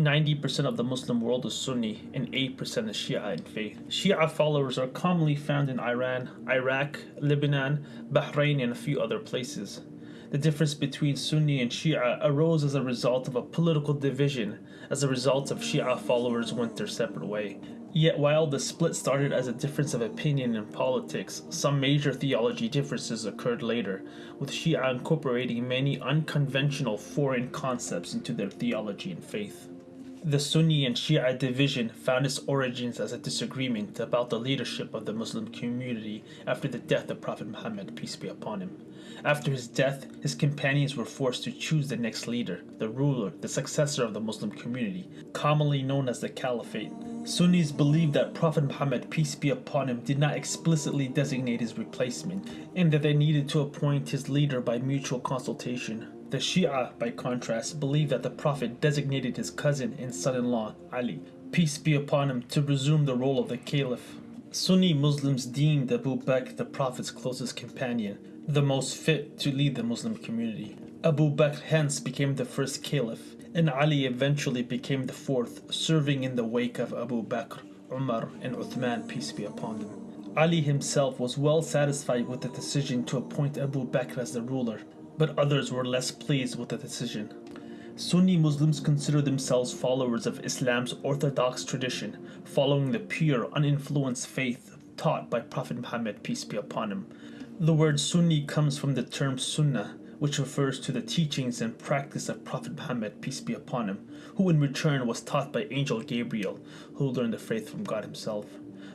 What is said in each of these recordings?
90% of the Muslim world is Sunni and 8% is Shia in faith. Shia followers are commonly found in Iran, Iraq, Lebanon, Bahrain, and a few other places. The difference between Sunni and Shia arose as a result of a political division, as a result of Shia followers went their separate way. Yet while the split started as a difference of opinion in politics, some major theology differences occurred later, with Shia incorporating many unconventional foreign concepts into their theology and faith. The Sunni and Shia division found its origins as a disagreement about the leadership of the Muslim community after the death of Prophet Muhammad, peace be upon him. After his death, his companions were forced to choose the next leader, the ruler, the successor of the Muslim community, commonly known as the Caliphate. Sunnis believe that Prophet Muhammad, peace be upon him, did not explicitly designate his replacement, and that they needed to appoint his leader by mutual consultation. The Shia, by contrast, believe that the Prophet designated his cousin and son-in-law, Ali, peace be upon him, to resume the role of the Caliph. Sunni Muslims deemed Abu Bakr the Prophet's closest companion, the most fit to lead the Muslim community. Abu Bakr hence became the first Caliph, and Ali eventually became the fourth, serving in the wake of Abu Bakr, Umar, and Uthman, peace be upon them. Ali himself was well satisfied with the decision to appoint Abu Bakr as the ruler, but others were less pleased with the decision. Sunni Muslims consider themselves followers of Islam's orthodox tradition, following the pure, uninfluenced faith taught by Prophet Muhammad, peace be upon him. The word Sunni comes from the term Sunnah, which refers to the teachings and practice of Prophet Muhammad, peace be upon him, who in return was taught by Angel Gabriel, who learned the faith from God himself.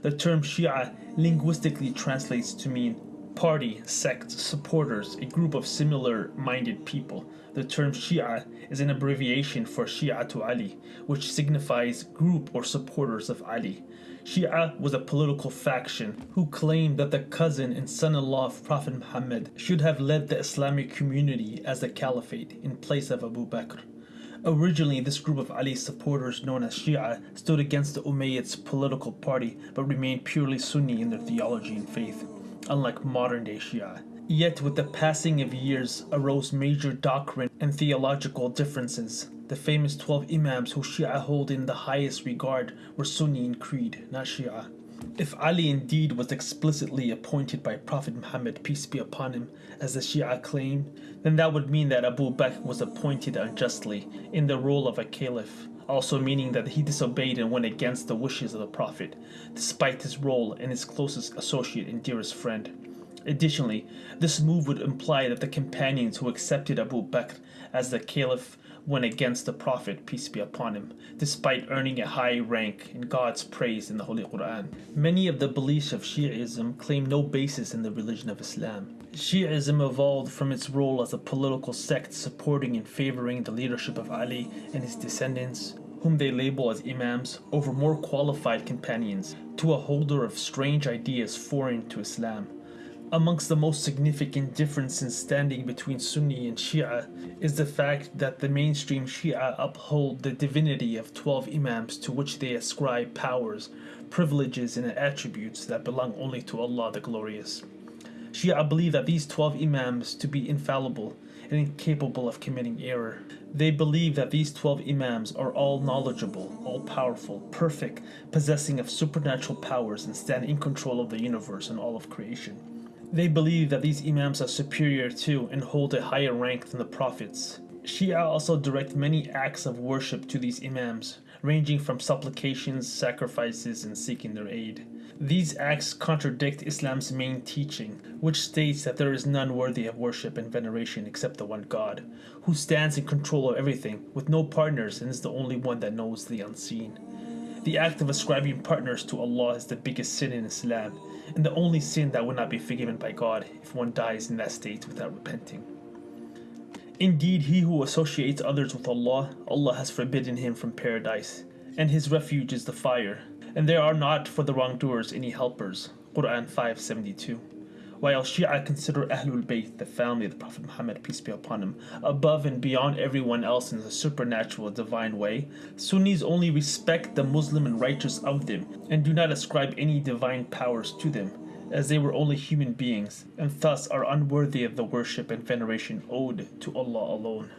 The term Shia linguistically translates to mean party, sect, supporters, a group of similar minded people. The term Shia is an abbreviation for Shia Shi'atu Ali, which signifies group or supporters of Ali. Shia was a political faction who claimed that the cousin and son-in-law of Prophet Muhammad should have led the Islamic community as the caliphate in place of Abu Bakr. Originally, this group of Ali's supporters, known as Shia, stood against the Umayyads' political party but remained purely Sunni in their theology and faith unlike modern day Shia. Yet with the passing of years arose major doctrine and theological differences. The famous 12 Imams who Shia hold in the highest regard were Sunni in creed, not Shia. If Ali indeed was explicitly appointed by Prophet Muhammad, peace be upon him, as the Shia claim, then that would mean that Abu Bakr was appointed unjustly in the role of a caliph, also meaning that he disobeyed and went against the wishes of the Prophet, despite his role and his closest associate and dearest friend. Additionally, this move would imply that the companions who accepted Abu Bakr as the caliph went against the Prophet, peace be upon him, despite earning a high rank in God's praise in the Holy Quran. Many of the beliefs of Shi'ism claim no basis in the religion of Islam. Shi'ism evolved from its role as a political sect supporting and favoring the leadership of Ali and his descendants, whom they label as imams, over more qualified companions, to a holder of strange ideas foreign to Islam. Amongst the most significant differences in standing between Sunni and Shia is the fact that the mainstream Shia uphold the divinity of 12 Imams to which they ascribe powers, privileges, and attributes that belong only to Allah the Glorious. Shia believe that these 12 Imams to be infallible and incapable of committing error. They believe that these 12 Imams are all knowledgeable, all powerful, perfect, possessing of supernatural powers and stand in control of the universe and all of creation. They believe that these Imams are superior to and hold a higher rank than the Prophets. Shia also direct many acts of worship to these Imams, ranging from supplications, sacrifices, and seeking their aid. These acts contradict Islam's main teaching, which states that there is none worthy of worship and veneration except the one God, who stands in control of everything, with no partners, and is the only one that knows the unseen. The act of ascribing partners to Allah is the biggest sin in Islam, and the only sin that would not be forgiven by God if one dies in that state without repenting. Indeed, he who associates others with Allah, Allah has forbidden him from paradise, and his refuge is the fire, and there are not for the wrongdoers any helpers. Quran 572 while Shia consider Ahlul Bayt, the family of the Prophet Muhammad, peace be upon him, above and beyond everyone else in a supernatural divine way, Sunnis only respect the Muslim and righteous of them, and do not ascribe any divine powers to them, as they were only human beings, and thus are unworthy of the worship and veneration owed to Allah alone.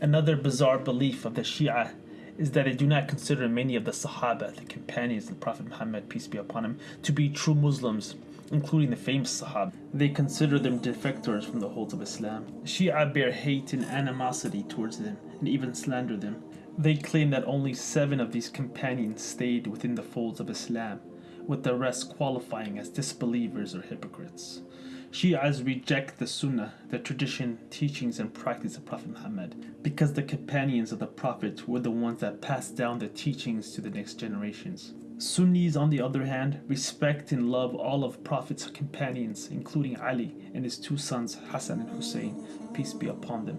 Another bizarre belief of the Shia is that they do not consider many of the Sahaba, the companions of the Prophet Muhammad, peace be upon him, to be true Muslims, including the famous Sahaba. They consider them defectors from the holds of Islam. Shia bear hate and animosity towards them, and even slander them. They claim that only seven of these companions stayed within the folds of Islam, with the rest qualifying as disbelievers or hypocrites. Shias reject the Sunnah, the tradition, teachings, and practice of Prophet Muhammad, because the companions of the Prophet were the ones that passed down the teachings to the next generations. Sunnis, on the other hand, respect and love all of Prophet's companions, including Ali and his two sons Hassan and Hussein, peace be upon them.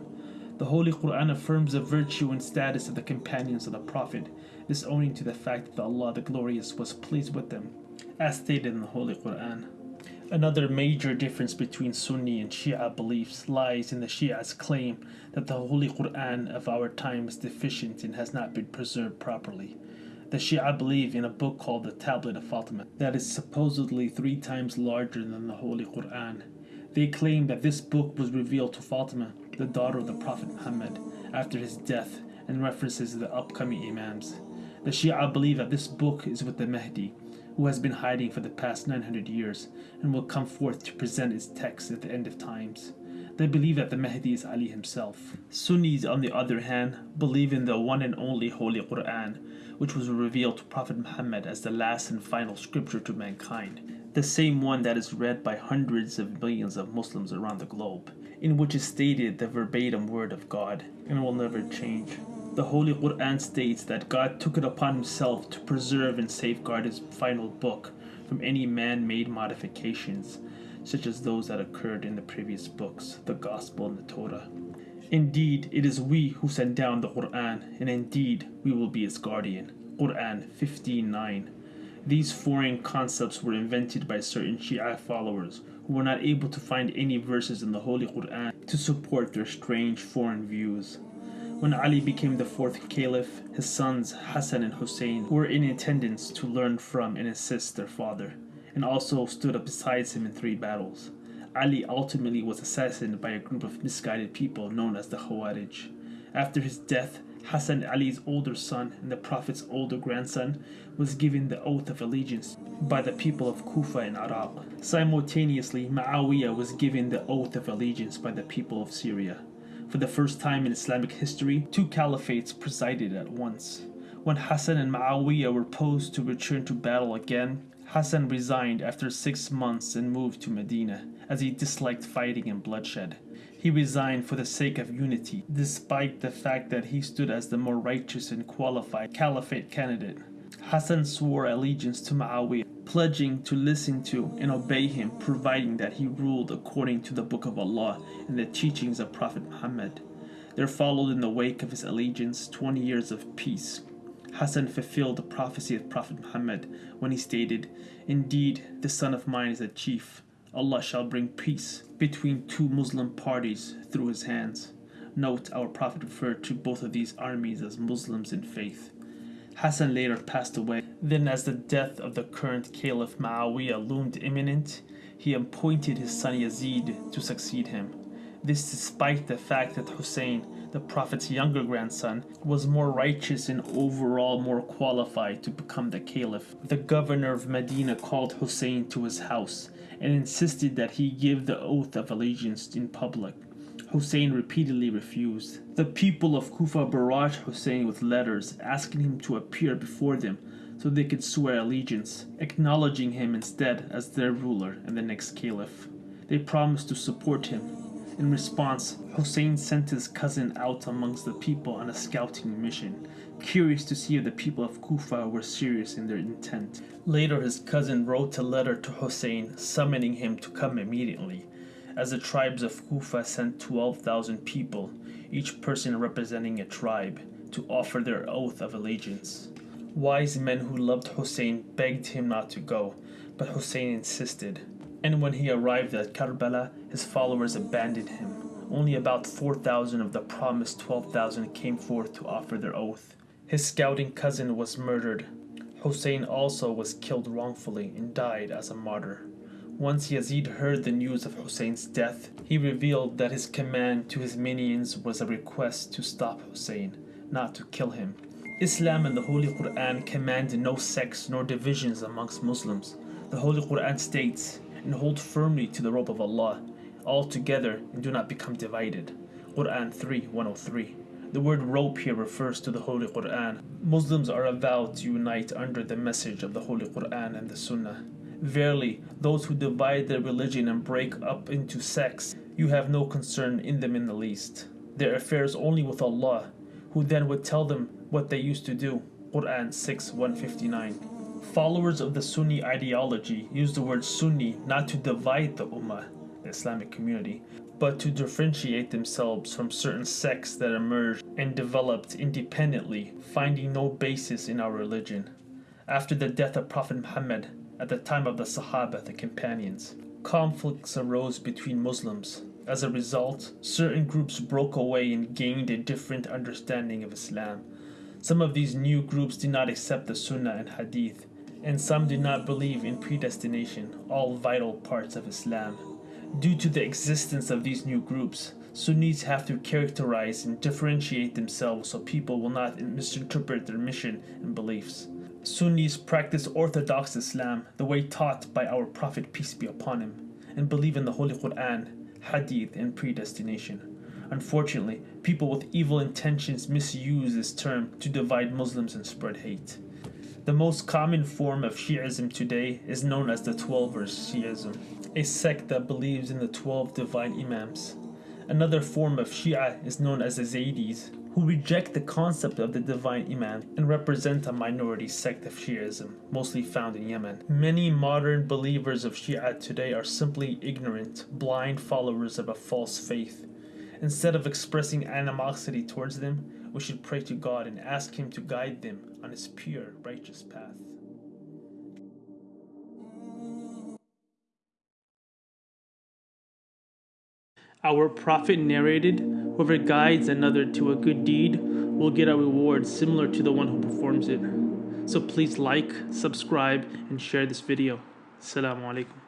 The Holy Quran affirms the virtue and status of the companions of the Prophet, this owing to the fact that Allah the Glorious was pleased with them, as stated in the Holy Quran. Another major difference between Sunni and Shia beliefs lies in the Shia's claim that the Holy Quran of our time is deficient and has not been preserved properly. The Shia believe in a book called the Tablet of Fatima that is supposedly three times larger than the Holy Quran. They claim that this book was revealed to Fatima, the daughter of the Prophet Muhammad, after his death and references the upcoming Imams. The Shia believe that this book is with the Mahdi, who has been hiding for the past 900 years and will come forth to present its text at the end of times. They believe that the Mahdi is Ali himself. Sunnis, on the other hand, believe in the one and only Holy Quran, which was revealed to Prophet Muhammad as the last and final scripture to mankind, the same one that is read by hundreds of millions of Muslims around the globe, in which is stated the verbatim word of God and will never change. The Holy Quran states that God took it upon himself to preserve and safeguard his final book from any man made modifications, such as those that occurred in the previous books, the Gospel and the Torah. Indeed, it is we who send down the Quran, and indeed we will be its guardian. Quran 15:9. These foreign concepts were invented by certain Shia followers who were not able to find any verses in the Holy Quran to support their strange foreign views. When Ali became the fourth caliph, his sons Hassan and Hussein were in attendance to learn from and assist their father, and also stood up beside him in three battles. Ali ultimately was assassinated by a group of misguided people known as the Khawarij. After his death, Hassan Ali's older son and the Prophet's older grandson was given the oath of allegiance by the people of Kufa and Iraq. Simultaneously, Muawiyah was given the oath of allegiance by the people of Syria. For the first time in Islamic history, two caliphates presided at once. When Hassan and Muawiyah were posed to return to battle again, Hassan resigned after six months and moved to Medina, as he disliked fighting and bloodshed. He resigned for the sake of unity, despite the fact that he stood as the more righteous and qualified caliphate candidate. Hassan swore allegiance to Muawiyah, pledging to listen to and obey him, providing that he ruled according to the Book of Allah and the teachings of Prophet Muhammad. There followed in the wake of his allegiance 20 years of peace. Hassan fulfilled the prophecy of Prophet Muhammad when he stated, Indeed, this son of mine is a chief. Allah shall bring peace between two Muslim parties through his hands. Note, our Prophet referred to both of these armies as Muslims in faith. Hassan later passed away. Then, as the death of the current Caliph Muawiyah loomed imminent, he appointed his son Yazid to succeed him. This despite the fact that Hussein, the Prophet's younger grandson, was more righteous and overall more qualified to become the Caliph. The governor of Medina called Hussein to his house and insisted that he give the oath of allegiance in public. Hussein repeatedly refused. The people of Kufa barraged Hussein with letters asking him to appear before them so they could swear allegiance, acknowledging him instead as their ruler and the next caliph. They promised to support him. In response, Hussein sent his cousin out amongst the people on a scouting mission, curious to see if the people of Kufa were serious in their intent. Later, his cousin wrote a letter to Hussein summoning him to come immediately as the tribes of Kufa sent 12,000 people, each person representing a tribe, to offer their oath of allegiance. Wise men who loved Hussein begged him not to go, but Hussein insisted. And when he arrived at Karbala, his followers abandoned him. Only about 4,000 of the promised 12,000 came forth to offer their oath. His scouting cousin was murdered. Hussein also was killed wrongfully and died as a martyr. Once Yazid heard the news of Hussein's death, he revealed that his command to his minions was a request to stop Hussein, not to kill him. Islam and the Holy Quran command no sects nor divisions amongst Muslims. The Holy Quran states, and hold firmly to the rope of Allah, all together and do not become divided. Quran 3 103. The word rope here refers to the Holy Quran. Muslims are vowed to unite under the message of the Holy Quran and the Sunnah. Verily, those who divide their religion and break up into sects, you have no concern in them in the least. Their affairs only with Allah, who then would tell them what they used to do. Quran 6 159. Followers of the Sunni ideology use the word Sunni not to divide the Ummah, the Islamic community, but to differentiate themselves from certain sects that emerged and developed independently, finding no basis in our religion. After the death of Prophet Muhammad, at the time of the Sahaba, the companions, conflicts arose between Muslims. As a result, certain groups broke away and gained a different understanding of Islam. Some of these new groups did not accept the Sunnah and Hadith, and some did not believe in predestination, all vital parts of Islam. Due to the existence of these new groups, Sunnis have to characterize and differentiate themselves so people will not misinterpret their mission and beliefs. Sunnis practice Orthodox Islam the way taught by our Prophet, peace be upon him, and believe in the Holy Quran, Hadith, and predestination. Unfortunately, people with evil intentions misuse this term to divide Muslims and spread hate. The most common form of Shi'ism today is known as the Twelvers Shi'ism, a sect that believes in the 12 divine Imams. Another form of Shia is known as the Zaydis, who reject the concept of the divine Imam and represent a minority sect of Shi'ism, mostly found in Yemen. Many modern believers of Shia today are simply ignorant, blind followers of a false faith. Instead of expressing animosity towards them, we should pray to God and ask Him to guide them on His pure, righteous path. Our Prophet narrated, Whoever guides another to a good deed will get a reward similar to the one who performs it. So please like, subscribe, and share this video. Assalamu alaikum.